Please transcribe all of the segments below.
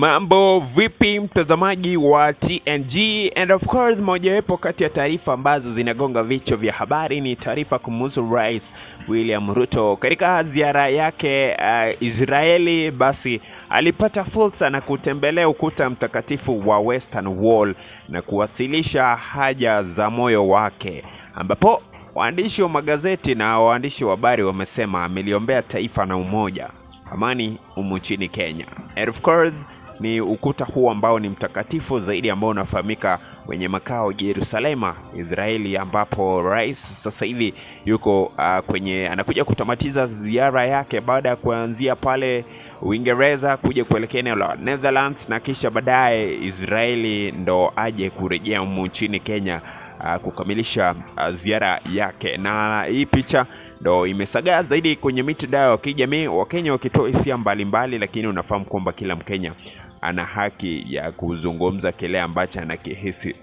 Mambo vipi mtazamaji wa TNG and of course, mojawapo kati ya taarifa ambazo zinagonga vichwa vya habari ni taarifa kumhusu Rais William Ruto katika ziara yake uh, Israeli. Basi alipata fursa na kutembelea ukuta mtakatifu wa Western Wall na kuwasilisha haja za moyo wake, ambapo waandishi wa magazeti na waandishi wa habari wamesema ameliombea taifa na umoja amani humu nchini Kenya. And of course ni ukuta huu ambao ni mtakatifu zaidi ambao unafahamika kwenye makao Yerusalema, Israeli, ambapo rais sasa hivi yuko uh, kwenye anakuja kutamatiza ziara yake baada ya kuanzia pale Uingereza kuja kuelekea eneo la Netherlands na kisha baadaye Israeli ndo aje kurejea humu nchini Kenya uh, kukamilisha uh, ziara yake, na hii picha ndo imesagaa zaidi kwenye mitandao ya kijamii, Wakenya wakitoa hisia mbalimbali, lakini unafahamu kwamba kila Mkenya ana haki ya kuzungumza kile ambacho anakihisi.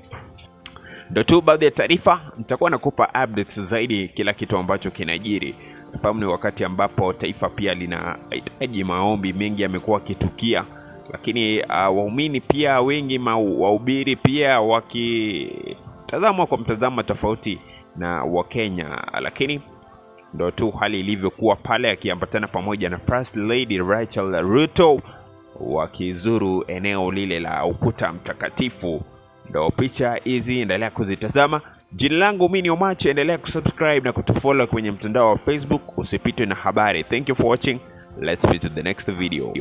Ndo tu baadhi ya taarifa, nitakuwa nakupa updates zaidi kila kitu ambacho kinajiri. Nafahamu ni wakati ambapo taifa pia linahitaji maombi mengi, yamekuwa akitukia, lakini uh, waumini pia wengi, wahubiri pia wakitazamwa kwa mtazamo tofauti na Wakenya, lakini ndo tu hali ilivyokuwa pale, akiambatana pamoja na First Lady Rachel Ruto wakizuru eneo lile la ukuta mtakatifu. Ndo picha hizi, endelea kuzitazama. Jina langu mimi ni Omache, endelea kusubscribe na kutufollow kwenye mtandao wa Facebook, usipitwe na habari. Thank you for watching, let's meet to the next video.